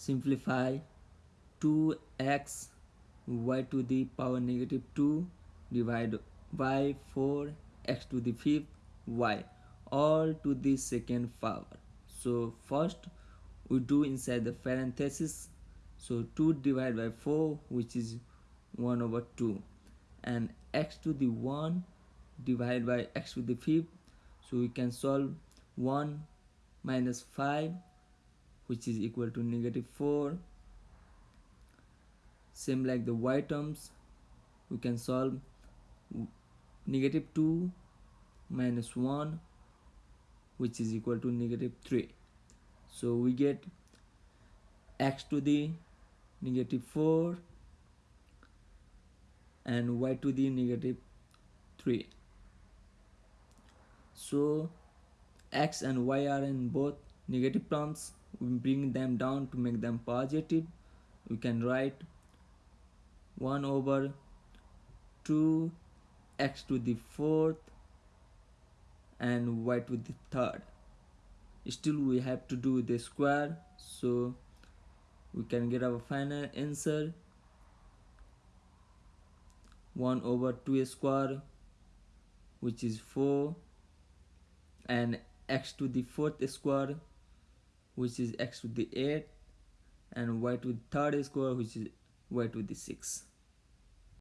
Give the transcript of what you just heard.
simplify 2x y to the power negative 2 divide by 4 x to the fifth y all to the second power. So first we do inside the parenthesis. So 2 divided by 4 which is 1 over 2 and x to the 1 divided by x to the fifth. So we can solve 1 minus 5 which is equal to negative 4 same like the y terms we can solve negative 2 minus 1 which is equal to negative 3 so we get x to the negative 4 and y to the negative 3 so x and y are in both negative terms we bring them down to make them positive. We can write 1 over 2 x to the fourth and y to the third. Still we have to do the square so we can get our final answer. 1 over 2 square which is 4 and x to the fourth square which is x to the 8 and y to the third square which is y to the 6